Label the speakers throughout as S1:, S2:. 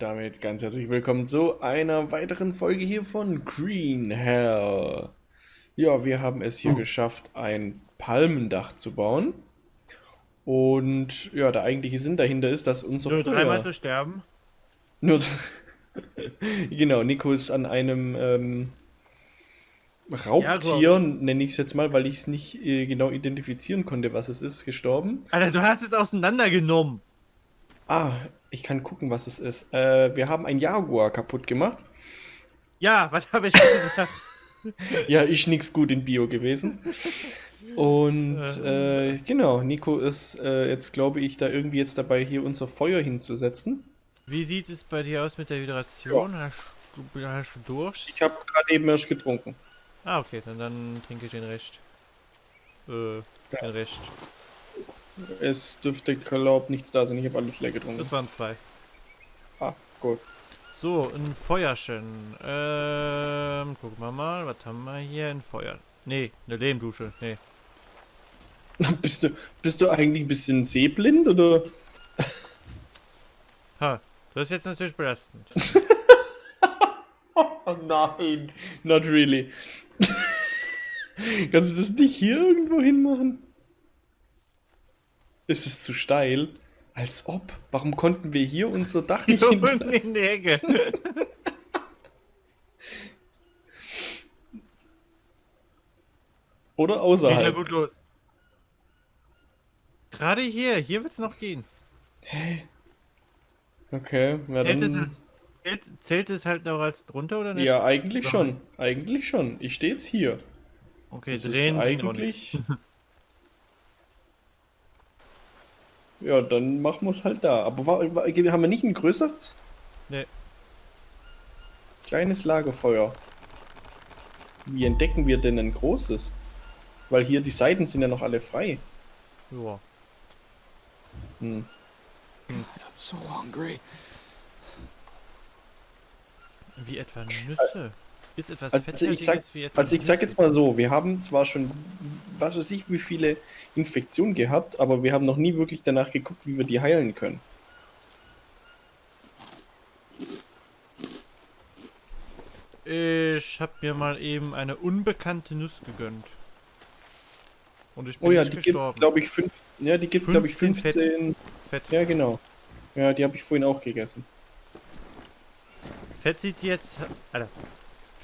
S1: Und damit ganz herzlich willkommen zu einer weiteren Folge hier von Green Hell. Ja, wir haben es hier geschafft, ein Palmendach zu bauen. Und ja, der eigentliche Sinn dahinter ist, dass unser
S2: Nur dreimal zu sterben.
S1: Nur genau, Nico ist an einem ähm, Raubtier,
S2: Ja,
S1: nenne ich es jetzt mal, weil ich es nicht äh, genau identifizieren konnte, was es ist, gestorben.
S2: Alter, du hast es auseinandergenommen.
S1: Ah, ich kann gucken, was es ist. Äh, wir haben einen Jaguar kaputt gemacht.
S2: Ja, was habe ich gesagt?
S1: Ja, ist nix gut in Bio gewesen. Und äh, genau, Nico ist äh, jetzt, glaube ich, da irgendwie jetzt dabei, hier unser Feuer hinzusetzen.
S2: Wie sieht es bei dir aus mit der Hydration? Hast, du, hast du Durst?
S1: Ich habe gerade eben erst getrunken.
S2: Ah, okay, dann, dann trinke ich den Rest. Äh, den Rest.
S1: Es dürfte, glaube nichts da sein. Ich habe alles leer getrunken.
S2: Das waren zwei.
S1: Ah, gut.
S2: So, ein Feuerchen. Ähm, gucken wir mal, was haben wir hier? Ein Feuer. Nee, eine Lehmdusche. Nee.
S1: Bist du, bist du eigentlich ein bisschen sehblind oder?
S2: Ha, das ist jetzt natürlich belastend.
S1: Oh nein, not really. Kannst du das nicht hier irgendwo hinmachen? Ist es zu steil? Als ob. Warum konnten wir hier unser Dach nicht
S2: Hier unten in die Ecke.
S1: Oder
S2: Geht ja
S1: außerhalb?
S2: gut los. Gerade hier, hier wird's noch gehen.
S1: Okay, ja,
S2: Zählt, es
S1: dann,
S2: als, zählt, zählt es halt noch als drunter oder nicht?
S1: ja, eigentlich schon. Eigentlich schon. Ich stehe jetzt hier.
S2: Okay,
S1: Das ist
S2: drehen nicht.
S1: eigentlich. Ja, dann machen wir es halt da. Aber wa- wa- haben wir nicht ein größeres?
S2: Nee.
S1: Kleines Lagerfeuer. Wie entdecken wir denn ein großes? Weil hier die Seiten sind ja noch alle frei.
S2: Ja.
S1: Hm.
S3: I'm so hungry.
S2: Wie etwa Nüsse. Ist etwas
S1: Also ich,
S2: Fetthaltiges
S1: sag, also ich sag jetzt mal so, wir haben zwar schon, was weiß ich, wie viele Infektionen gehabt, aber wir haben noch nie wirklich danach geguckt, wie wir die heilen können.
S2: Ich hab mir mal eben eine unbekannte Nuss gegönnt. Und ich bin
S1: Oh ja,
S2: nicht
S1: die gibt,
S2: gestorben.
S1: glaube ich, fünf, ja, die gibt, glaube ich,
S2: 15 Fett.
S1: 15.
S2: Fett.
S1: Ja, genau. Ja, die habe ich vorhin auch gegessen.
S2: Fett sieht jetzt. Alter.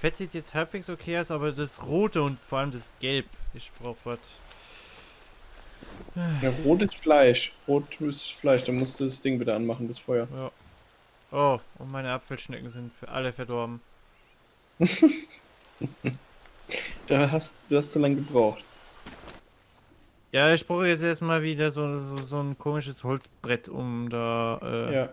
S2: Fett sieht jetzt halbwegs okay aus, aber das Rote und vor allem das Gelb. Ich brauch was.
S1: Ja, rotes Fleisch. Rotes Fleisch, dann musst du das Ding bitte anmachen, das Feuer.
S2: Ja. Oh, und meine Apfelschnecken sind für alle verdorben.
S1: Da hast du hast so lange gebraucht.
S2: Ja, ich brauche jetzt erstmal wieder so, so, so ein komisches Holzbrett, um da. Äh,
S1: Ja.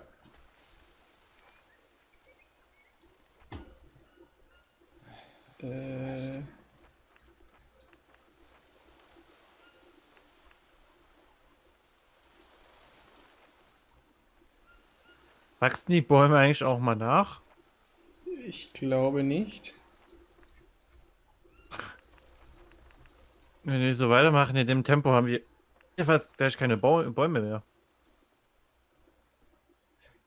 S2: Wachsen die Bäume eigentlich auch mal nach?
S1: ich glaube nicht.
S2: Wenn wir so weitermachen, in dem Tempo haben wir fast gleich keine Bäume mehr.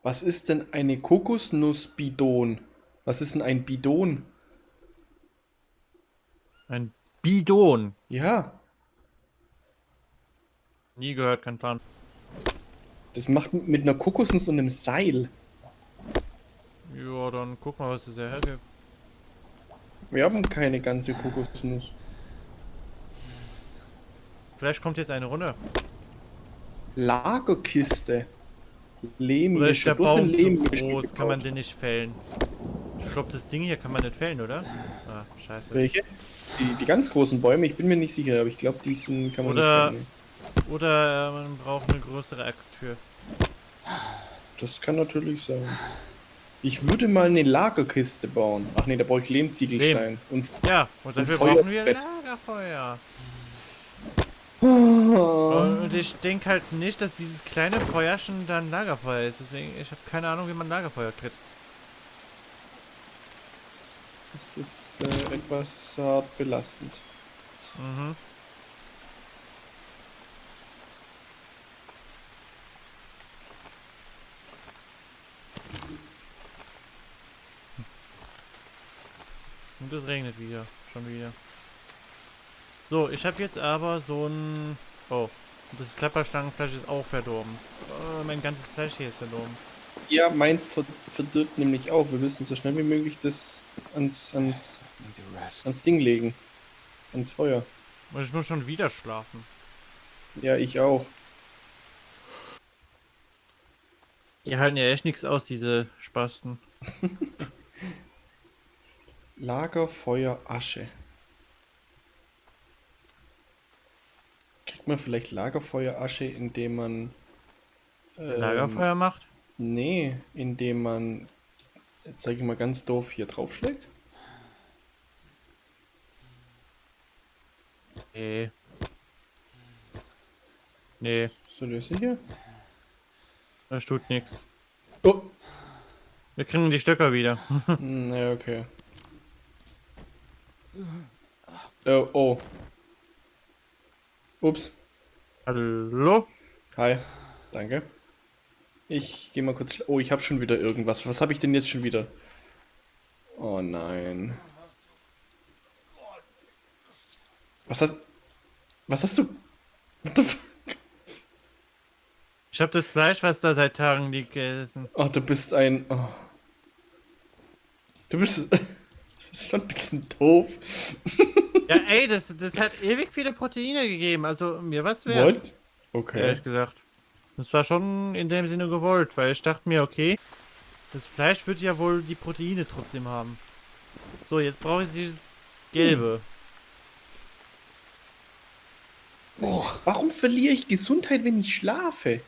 S1: Was ist denn eine Kokosnussbidon? Was ist denn ein Bidon?
S2: Ein Bidon.
S1: Ja,
S2: Nie gehört, kein Plan.
S1: Das macht mit einer Kokosnuss und einem Seil.
S2: Ja, dann guck mal, was es hier hergibt.
S1: Wir haben keine ganze Kokosnuss.
S2: Vielleicht kommt jetzt eine runter.
S1: Lagerkiste.
S2: Oder ist der Baum zu
S1: Lehmmische
S2: groß? Kann man den nicht fällen? Ich glaube, das Ding hier kann man nicht fällen, oder? Ah, scheiße.
S1: Welche? Die, die ganz großen Bäume, ich bin mir nicht sicher, aber ich glaube, die sind, kann man
S2: Oder-
S1: nicht fällen.
S2: Oder äh, man braucht eine größere Axt für.
S1: Das kann natürlich sein. Ich würde mal eine Lagerkiste bauen. Ach nee, da brauche ich Lehmziegelstein. Und
S2: Ja, und dafür
S1: Feuerbrett.
S2: brauchen wir Lagerfeuer. Und ich denke halt nicht, dass dieses kleine Feuerchen dann Lagerfeuer ist. Deswegen, ich habe keine Ahnung, wie man Lagerfeuer kriegt.
S1: das ist äh, etwas hart belastend.
S2: Mhm. Und es regnet wieder. Schon wieder. So, ich habe jetzt aber so ein... Oh. Das Klapperschlangenfleisch ist auch verdorben. Oh, mein ganzes Fleisch hier ist verdorben.
S1: Ja, meins ver verdirbt nämlich auch. Wir müssen so schnell wie möglich das ans, ans, ans Ding legen. Ans Feuer.
S2: Und ich muss schon wieder schlafen.
S1: Ja, ich auch.
S2: Die halten ja echt nichts aus, diese Spasten.
S1: Lagerfeuer Asche. Kriegt man vielleicht Lagerfeuer Asche, indem man. ähm,
S2: Lagerfeuer macht?
S1: Nee, indem man. Jetzt zeige ich mal ganz doof hier draufschlägt.
S2: Nee. Nee,
S1: So, das hier.
S2: das tut nichts.
S1: Oh!
S2: Wir kriegen die Stöcker wieder.
S1: Na, okay. Oh, oh. Ups.
S2: Hallo?
S1: Hi. Danke. Ich gehe mal kurz. Oh, ich habe schon wieder irgendwas. Was habe ich denn jetzt schon wieder? Oh nein. Was hast. Was hast du. What the fuck?
S2: Ich habe das Fleisch, was da seit Tagen liegt, gegessen.
S1: Oh, du bist ein. Oh. Du bist. Das ist schon ein bisschen doof.
S2: Ja, ey, das, das hat ewig viele Proteine gegeben. Also mir was wert.
S1: What? Okay.
S2: Ehrlich gesagt. Das war schon in dem Sinne gewollt, weil ich dachte mir, okay, das Fleisch wird ja wohl die Proteine trotzdem haben. So, jetzt brauche ich dieses Gelbe.
S1: Warum verliere ich Gesundheit, wenn ich schlafe?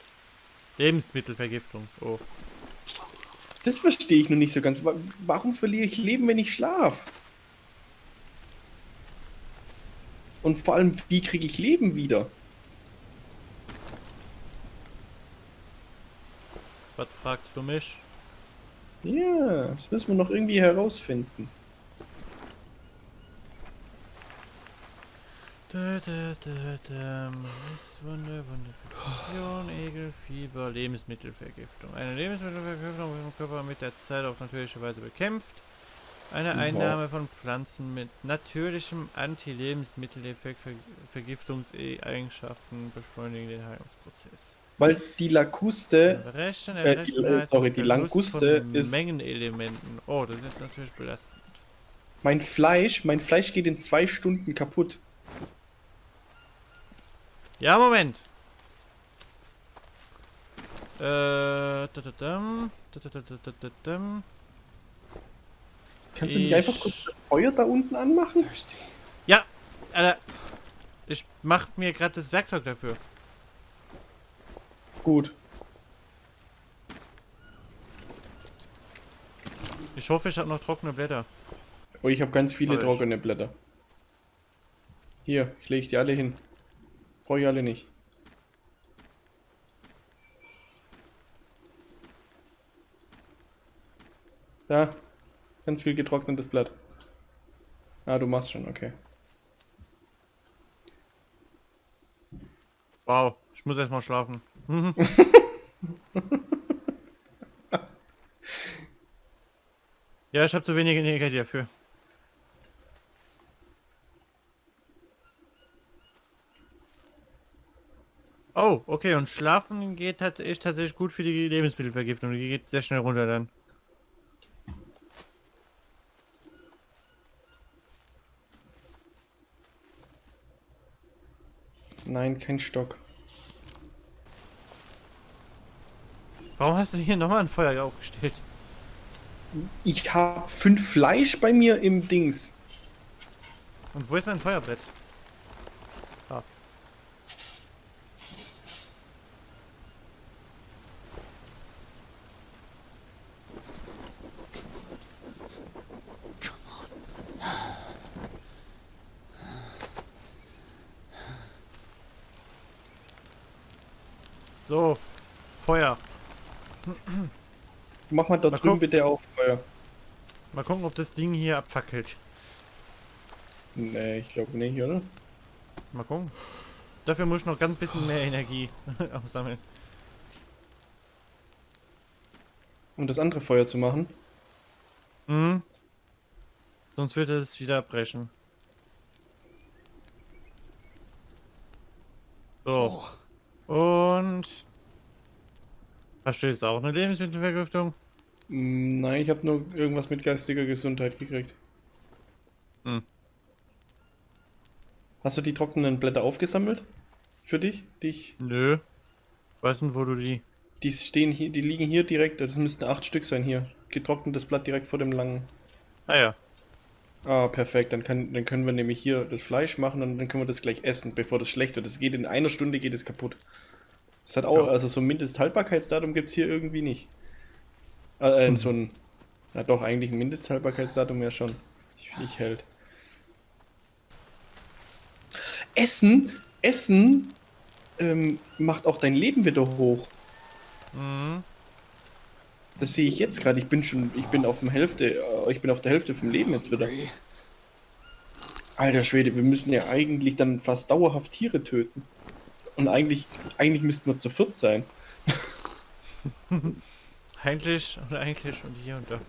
S2: Lebensmittelvergiftung. Oh.
S1: Das verstehe ich noch nicht so ganz. Wa- Warum verliere ich Leben, wenn ich schlafe? Und vor allem, wie kriege ich Leben wieder?
S2: Was fragst du mich?
S1: Ja, das müssen wir noch irgendwie herausfinden.
S2: Da, da, da, da. Wundefikation, Egelfieber, Lebensmittelvergiftung. Eine Lebensmittelvergiftung wird im Körper mit der Zeit auf natürliche Weise bekämpft. Eine. Einnahme von Pflanzen mit natürlichem Anti-Lebensmitteleffekt Vergiftungseigenschaften beschleunigen den Heilungsprozess.
S1: Weil die Lakuste,
S2: Berechnen,
S1: äh, die- äh, sorry, die Languste ist-
S2: Mengenelementen. Oh, das ist jetzt natürlich belastend.
S1: mein Fleisch, mein Fleisch geht in zwei Stunden kaputt.
S2: Ja, Moment. Äh.
S1: Kannst du nicht einfach kurz das Feuer da unten anmachen?
S3: Thirsty.
S2: Ja, Alter. Ich mach mir gerade das Werkzeug dafür.
S1: Gut.
S2: Ich hoffe, ich habe noch trockene Blätter.
S1: Oh, ich habe ganz viele trockene Blätter. Hier, ich lege die alle hin. Brauche ich alle nicht. Da. Ganz viel getrocknetes Blatt. Ah, du machst schon, okay.
S2: Wow, ich muss erstmal schlafen. ja, ich habe zu wenig Energie dafür. Oh, okay, und schlafen geht tatsächlich, tatsächlich gut für die Lebensmittelvergiftung. Die geht sehr schnell runter dann.
S1: Nein, kein Stock.
S2: Warum hast du hier nochmal ein Feuer aufgestellt?
S1: Ich habe fünf Fleisch bei mir im Dings.
S2: Und wo ist mein Feuerbrett? Ah. So, Feuer.
S1: Mach mal dort
S2: Mal
S1: drüben
S2: gucken.
S1: bitte auf Feuer.
S2: Mal gucken, ob das Ding hier abfackelt.
S1: Nee, ich glaube nicht, oder?
S2: Mal gucken. Dafür muss ich noch ganz bisschen mehr Energie aufsammeln.
S1: Um das andere Feuer zu machen.
S2: Mhm. Sonst wird es wieder abbrechen. So. Und. Hast du jetzt auch eine Lebensmittelvergiftung?
S1: Mm, Nein, ich habe nur irgendwas mit geistiger Gesundheit gekriegt.
S2: Hm.
S1: Hast du die trockenen Blätter aufgesammelt? Für dich? Die, ich,
S2: Nö. Weiß nicht, wo du die.
S1: die stehen hier, die liegen hier direkt, also es müssten acht Stück sein hier. Getrocknetes Blatt direkt vor dem langen.
S2: Ah ja.
S1: Ah, perfekt. Dann, kann, dann können wir nämlich hier das Fleisch machen und dann können wir das gleich essen, bevor das schlecht wird. Das geht in einer Stunde geht es kaputt. Das hat auch,
S2: Ja.
S1: also so ein Mindesthaltbarkeitsdatum gibt es hier irgendwie nicht. Äh, äh, so ein, na doch, eigentlich ein Mindesthaltbarkeitsdatum ja schon. Ich, ich hält. Essen, Essen ähm, macht auch dein Leben wieder hoch.
S2: Mhm.
S1: Das sehe ich jetzt gerade. Ich bin schon, ich bin auf dem Hälfte, äh, ich bin auf der Hälfte vom Leben jetzt wieder. Alter Schwede, wir müssen ja eigentlich dann fast dauerhaft Tiere töten. Und eigentlich, eigentlich müssten wir zu viert sein.
S2: Eigentlich und eigentlich und hier und da.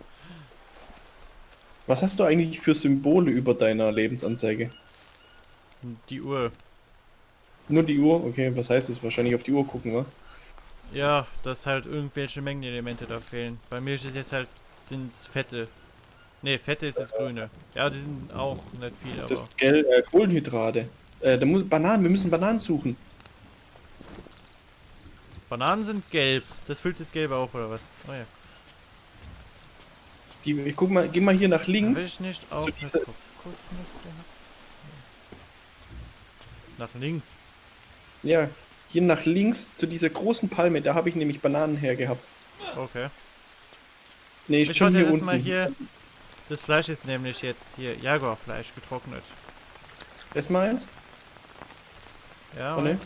S1: Was hast du eigentlich für Symbole über deiner Lebensanzeige?
S2: Die Uhr.
S1: Nur die Uhr? Okay, was heißt das? Wahrscheinlich auf die Uhr gucken, wa?
S2: Ja, dass halt irgendwelche Mengenelemente da fehlen. Bei mir ist es jetzt halt, sind fette. Ne, fette ist das grüne. Ja, die sind auch nicht viel, aber.
S1: Das Gel äh, Kohlenhydrate. Äh, da muss Bananen, wir müssen Bananen suchen.
S2: Bananen sind gelb. Das füllt das Gelbe auf, oder was? Oh ja.
S1: Die, ich guck mal, geh mal hier nach links.
S2: ich nicht
S1: zu
S2: eine
S1: dieser-
S2: Kokosnuss gehabt? Nach links.
S1: Ja, hier nach links zu dieser großen Palme, da habe ich nämlich Bananen hergehabt.
S2: Okay.
S1: Nee,
S2: Ich
S1: schon
S2: wollte
S1: hier unten.
S2: mal hier. Das Fleisch ist nämlich jetzt hier Jaguarfleisch getrocknet.
S1: Erstmal eins.
S2: Ja,
S1: Oh, ne?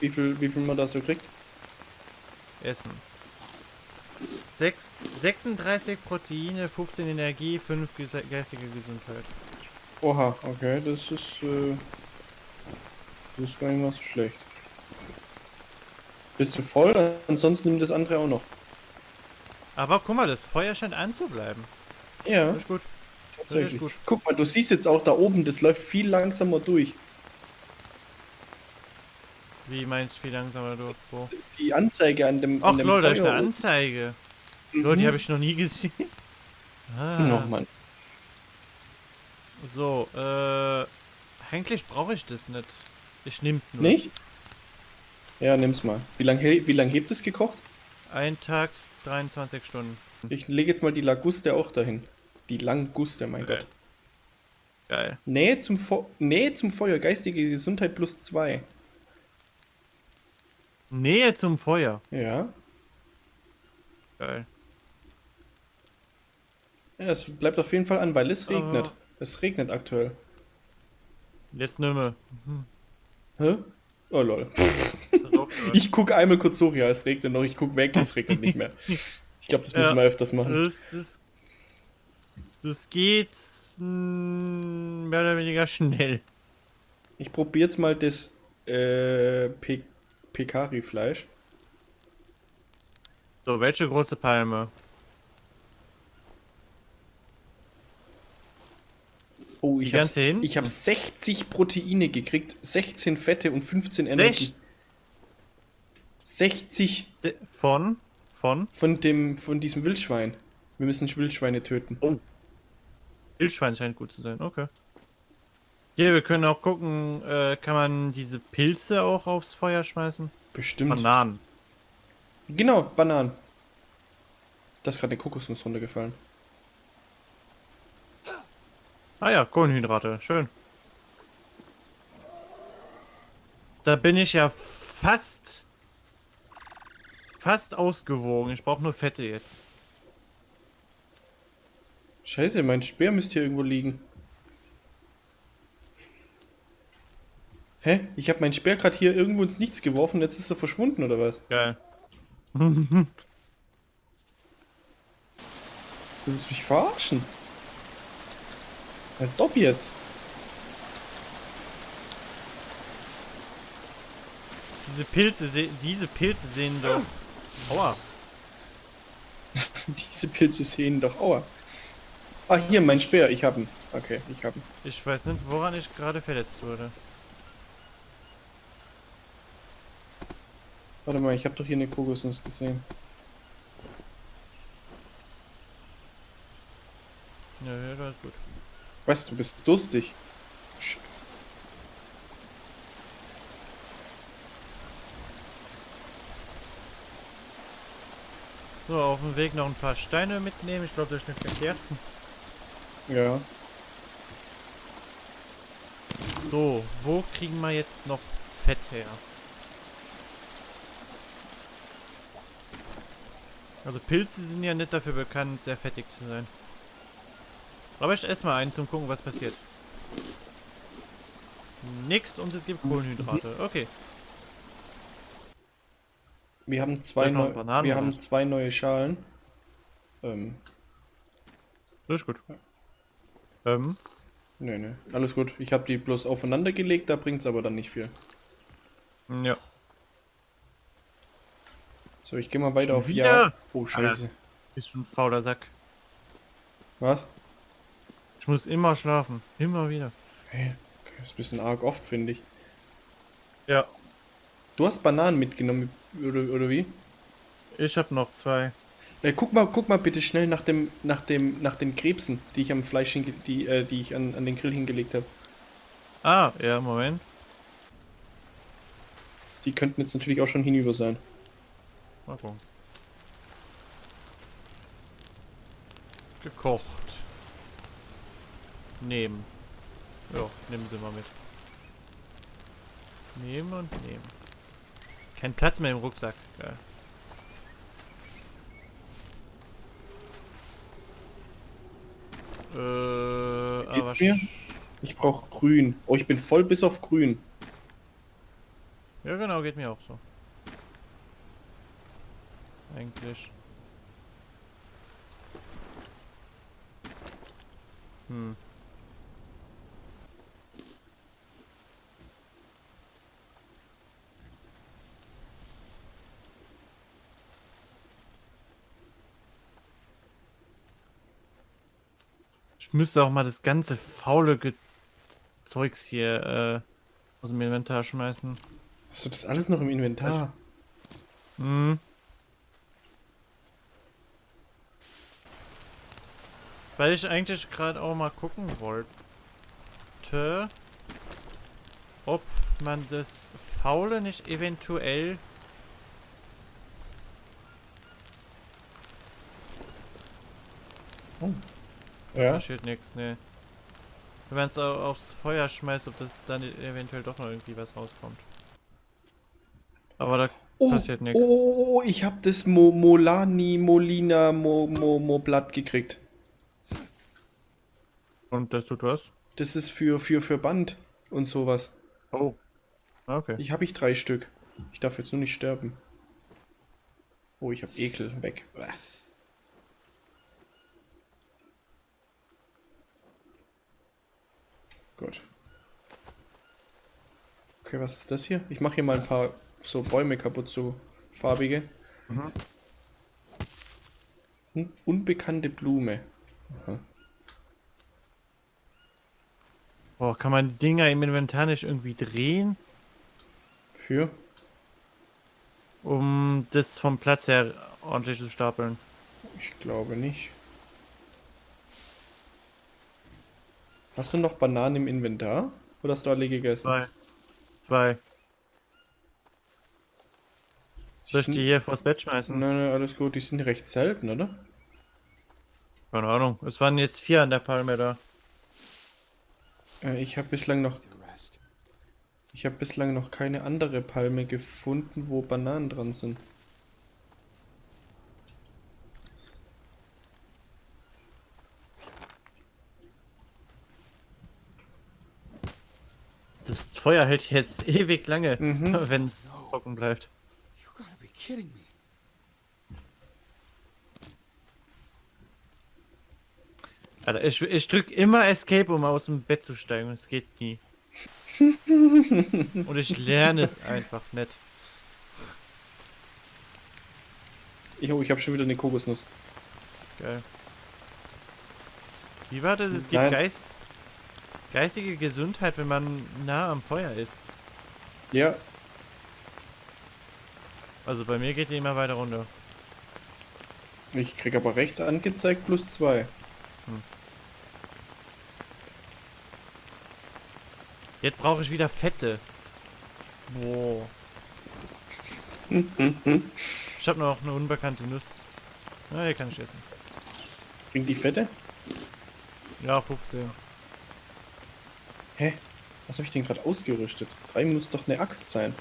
S1: Wie viel, wie viel man da so kriegt?
S2: Essen. Sechs, 36 Proteine, 15 Energie, 5 geistige Gesundheit.
S1: Oha, okay, das ist, äh, das ist gar nicht mal so schlecht. Bist du voll? Ansonsten nimm das andere auch noch.
S2: Aber guck mal, das Feuer scheint anzubleiben.
S1: Ja,
S2: Das ist gut.
S1: tatsächlich.
S2: gut.
S1: Guck mal, du siehst jetzt auch da oben, das läuft viel langsamer durch.
S2: Wie meinst du, wie langsamer du? Wo?
S1: Die Anzeige an dem,
S2: Ach
S1: an dem
S2: lol, da ist eine. Anzeige.
S1: Mhm.
S2: Lol, die habe ich noch nie gesehen. Ah.
S1: Noch mal.
S2: So, äh. Eigentlich brauche ich das nicht. Ich nehm's nur.
S1: Nicht? Ja, nimm's mal. Wie lange wie lang hebt es gekocht?
S2: Ein Tag, 23 Stunden.
S1: Ich lege jetzt mal die Laguste auch dahin. Die Languste, mein
S2: Okay.
S1: Gott.
S2: Geil.
S1: Nähe zum, Fe Nähe zum Feuer, geistige Gesundheit plus zwei.
S2: Nähe zum Feuer.
S1: Ja.
S2: Geil.
S1: Ja, es bleibt auf jeden Fall an, weil es regnet.
S2: Aber-
S1: Es regnet aktuell.
S2: Jetzt nimm
S1: Hä? Oh lol. Ich guck einmal kurz hoch, ja, es regnet noch. Ich guck weg, es regnet nicht mehr. Ich glaube, das müssen
S2: Ja.
S1: wir öfters machen.
S2: Das, das, das geht mm, mehr oder weniger schnell.
S1: Ich probiere jetzt mal das äh, Pe Pekari-Fleisch.
S2: So, welche große Palme?
S1: Oh, ich habe ich hab 60 Proteine gekriegt, 16 Fette und 15 Energie. 60
S2: Se von? Von?
S1: von dem von diesem Wildschwein. Wir müssen Wildschweine töten.
S2: Wildschwein scheint gut zu sein, okay. Hier, wir können auch gucken, äh, kann man diese Pilze auch aufs Feuer schmeißen?
S1: Bestimmt.
S2: Bananen.
S1: Genau, Bananen. Da ist gerade eine Kokosnuss runtergefallen.
S2: Ah ja, Kohlenhydrate, schön. Da bin ich ja fast fast ausgewogen. Ich brauche nur Fette jetzt.
S1: Scheiße, mein Speer müsste hier irgendwo liegen. Hä? Ich habe meinen Speer gerade hier irgendwo ins Nichts geworfen, jetzt ist er verschwunden oder was?
S2: Geil.
S1: Du willst mich verarschen. Als ob jetzt.
S2: Diese Pilze, se diese Pilze sehen doch. Aua.
S1: Diese Pilze sehen doch. Aua. Ah, hier, mein Speer. Ich hab ihn. Okay, ich hab ihn.
S2: Ich weiß nicht, woran ich gerade verletzt wurde.
S1: Warte mal, ich habe doch hier eine Kokosnuss gesehen.
S2: Ja, ja, das ist gut.
S1: Weißt du, du bist durstig. Scheiße.
S2: So, auf dem Weg noch ein paar Steine mitnehmen. Ich glaube, das ist nicht verkehrt.
S1: Ja.
S2: So, wo kriegen wir jetzt noch Fett her? Also Pilze sind ja nicht dafür bekannt, sehr fettig zu sein. Aber ich esse mal einen zum gucken, was passiert. Nix und es gibt Kohlenhydrate. Okay.
S1: Wir haben zwei,
S2: Vielleicht noch
S1: neu
S2: Bananen
S1: wir haben zwei neue Schalen. Ähm,
S2: Das ist gut. Ähm,
S1: nee, nee. Alles gut. Ich habe die bloß aufeinander gelegt, da bringt's aber dann nicht viel.
S2: ja.
S1: So, ich gehe mal weiter
S2: Schon
S1: auf
S2: wieder?
S1: Ja. Oh, scheiße.
S2: Bist du ein fauler Sack.
S1: Was?
S2: Ich muss immer schlafen. Immer wieder.
S1: Hey, das ist ein bisschen arg oft, finde ich.
S2: Ja.
S1: Du hast Bananen mitgenommen, oder, oder wie?
S2: Ich habe noch zwei.
S1: Äh, guck mal, guck mal bitte schnell nach dem, nach dem, nach den Krebsen, die ich am Fleisch hinge die, äh, die ich an, an den Grill hingelegt habe.
S2: Ah, ja, Moment.
S1: Die könnten jetzt natürlich auch schon hinüber sein.
S2: Mal gucken. Gekocht. Nehmen. Ja, nehmen Sie mal mit. Nehmen und nehmen. Kein Platz mehr im Rucksack. Geil. Äh,
S1: Geht's
S2: aber
S1: mir? Ich brauche grün. Oh, ich bin voll bis auf grün.
S2: Ja, genau, geht mir auch so. Eigentlich. Hm. Ich müsste auch mal das ganze faule Ge Zeugs hier äh, aus dem Inventar schmeißen.
S1: Hast du das alles noch im Inventar?
S2: Hm. Weil ich eigentlich gerade auch mal gucken wollte, ob man das Faule nicht eventuell
S1: Ja.
S2: Da steht nichts, ne. Wenn man es aufs Feuer schmeißt, ob das dann eventuell doch noch irgendwie was rauskommt. Aber da
S1: Oh,
S2: passiert nichts.
S1: oh, ich habe das Mo Molani Molina Mo Mo Mo Blatt gekriegt.
S2: Und das tut was?
S1: Das ist für für Verband und sowas.
S2: Oh. Okay.
S1: Ich habe ich drei Stück. Ich darf jetzt nur nicht sterben. Oh, ich habe Ekel weg. Bäh. Gut. Okay, was ist das hier? Ich mache hier mal ein paar so Bäume kaputt, so farbige.
S2: Mhm.
S1: Un unbekannte Blume. Aha.
S2: Boah, kann man die Dinger im Inventar nicht irgendwie drehen,
S1: Für?
S2: um das vom Platz her ordentlich zu stapeln?
S1: Ich glaube nicht. Hast du noch Bananen im Inventar? Oder hast du alle gegessen?
S2: Zwei. Zwei. Soll ich die hier vors Bett schmeißen?
S1: Nein, nein, alles gut. Die sind recht selten, oder?
S2: Keine Ahnung. Es waren jetzt vier an der Palme da.
S1: Äh, ich habe bislang noch, ich habe bislang noch keine andere Palme gefunden, wo Bananen dran sind.
S2: Das Feuer hält jetzt ewig lange,
S1: Mhm.
S2: wenn es trocken bleibt.
S3: You gotta be kidding me.
S2: Alter, ich, ich drück immer Escape, um aus dem Bett zu steigen. Es geht nie. Und ich lerne es einfach nicht.
S1: Ich, oh, ich habe schon wieder eine Kokosnuss.
S2: Geil. Wie war das? Es gibt. Geist, geistige Gesundheit, wenn man nah am Feuer ist.
S1: Ja,
S2: Also bei mir geht die immer weiter runter.
S1: ich krieg aber rechts angezeigt plus zwei.
S2: Jetzt brauche ich wieder Fette. Boah. Ich habe noch eine unbekannte Nuss. Na, die kann ich essen.
S1: Bringt die Fette?
S2: Ja, 15.
S1: Hä? Was habe ich denn gerade ausgerüstet? Drei muss doch eine Axt sein.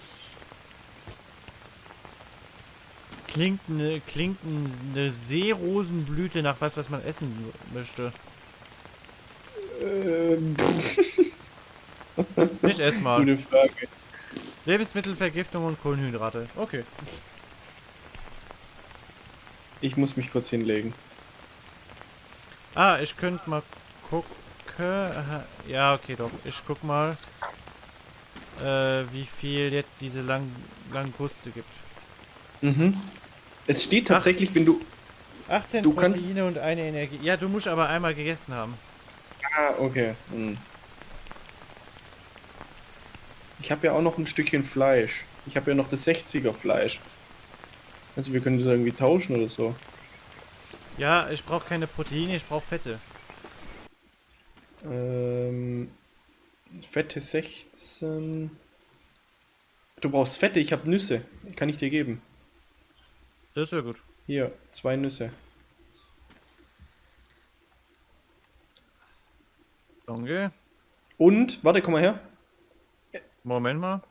S2: Klingt eine, klingt eine Seerosenblüte nach was, was man essen möchte.
S1: Ähm,
S2: Ich ess mal.
S1: gute Frage.
S2: Lebensmittelvergiftung und Kohlenhydrate. Okay.
S1: Ich muss mich kurz hinlegen.
S2: Ah, ich könnte mal gucken. Ja, okay, doch. Ich guck mal, äh, wie viel jetzt diese Lang Languste gibt.
S1: Mhm. Es steht tatsächlich, wenn du.
S2: 18
S1: Du kannst-
S2: Proteine und eine Energie. Ja, du musst aber einmal gegessen haben.
S1: Ah, okay. Hm. Ich habe ja auch noch ein Stückchen Fleisch. Ich habe ja noch das 60er Fleisch. Also wir können das irgendwie tauschen oder so.
S2: Ja, ich brauche keine Proteine, ich brauche Fette.
S1: Ähm, Fette 16. Du brauchst Fette, ich habe Nüsse. Kann ich dir geben.
S2: Das wäre gut.
S1: Hier, zwei Nüsse.
S2: Danke.
S1: Und, warte, komm mal her.
S2: Moment mal.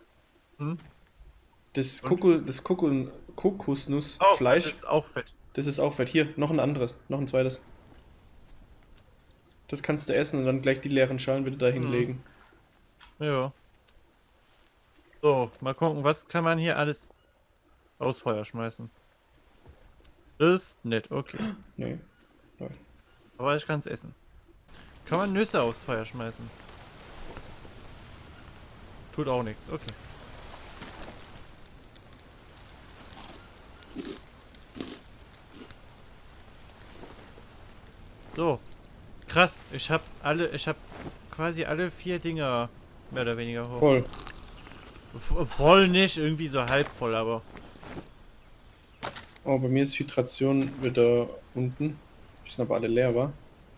S1: Das,
S2: Und?
S1: Koko, das Koko, Kokosnussfleisch,
S2: das ist auch fett.
S1: das ist auch fett. Hier, noch ein anderes, noch ein zweites. Das kannst du essen und dann gleich die leeren Schalen wieder da hinlegen.
S2: Ja. So, mal gucken, was kann man hier alles aus Feuer schmeißen. Das ist nett, okay.
S1: Nee.
S2: Aber ich kann es essen. Kann man Nüsse aufs Feuer schmeißen? Tut auch nichts, okay. So. Krass, ich hab alle, ich hab quasi alle vier Dinger mehr oder weniger hoch.
S1: Voll.
S2: V- Voll nicht, irgendwie so halb voll, aber.
S1: Oh, bei mir ist Hydration wieder unten. Die sind aber alle leer, wa?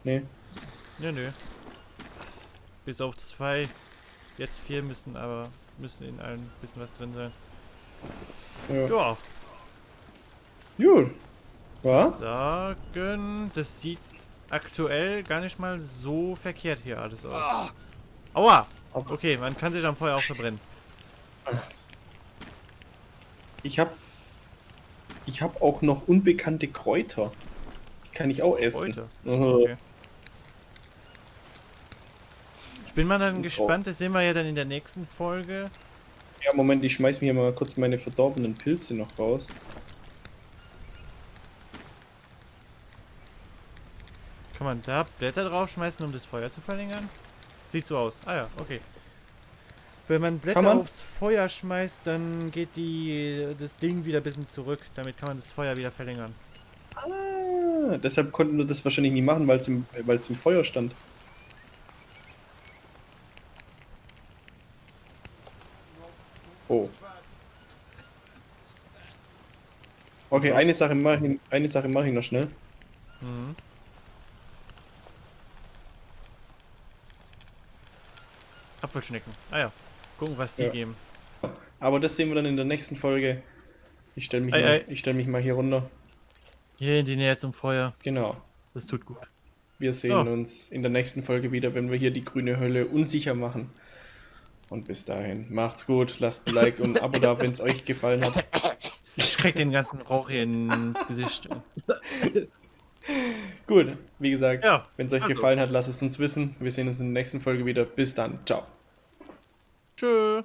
S1: Nee.
S2: Nö, nö. Bis auf zwei. Jetzt vier müssen aber müssen in allen ein bisschen was drin sein.
S1: Ja.
S2: Ja,
S1: Gut. Wa?
S2: sagen, das sieht aktuell gar nicht mal so verkehrt hier alles aus. Aua!
S1: Aber-
S2: Okay, man kann sich am Feuer auch verbrennen.
S1: Ich hab. Ich hab auch noch unbekannte Kräuter. Die kann ich auch essen.
S2: Kräuter? Okay. Ich bin mal dann gespannt, das sehen wir ja dann in der nächsten Folge.
S1: Ja, Moment, ich schmeiß mir mal kurz meine verdorbenen Pilze noch raus.
S2: Kann man da Blätter draufschmeißen, um das Feuer zu verlängern? Sieht so aus. Ah ja, okay. Wenn man Blätter
S1: man?
S2: aufs Feuer schmeißt, dann geht die das Ding wieder ein bisschen zurück. Damit kann man das Feuer wieder verlängern.
S1: Ah, deshalb konnten wir das wahrscheinlich nie machen, weil es im, weil's im Feuer stand. Oh. Okay, eine Sache mache ich, eine Sache mache ich noch schnell.
S2: Mhm. Apfelschnecken. Ah ja. Gucken, was die
S1: Ja.
S2: geben.
S1: Aber das sehen wir dann in der nächsten Folge. Ich stelle mich,
S2: Ei,
S1: mal-
S2: ei.
S1: ich stell mich mal hier runter.
S2: Hier in die Nähe zum Feuer.
S1: Genau.
S2: Das tut gut.
S1: Wir sehen
S2: Ja.
S1: uns in der nächsten Folge wieder, wenn wir hier die grüne Hölle unsicher machen. Und bis dahin, macht's gut, lasst ein Like und ein Abo da, wenn es euch gefallen hat.
S2: Ich krieg den ganzen Rauch hier ins Gesicht.
S1: Gut, wie gesagt,
S2: Ja,
S1: wenn es euch
S2: also.
S1: gefallen hat, lasst es uns wissen. Wir sehen uns in der nächsten Folge wieder. Bis dann, ciao.
S2: Tschö.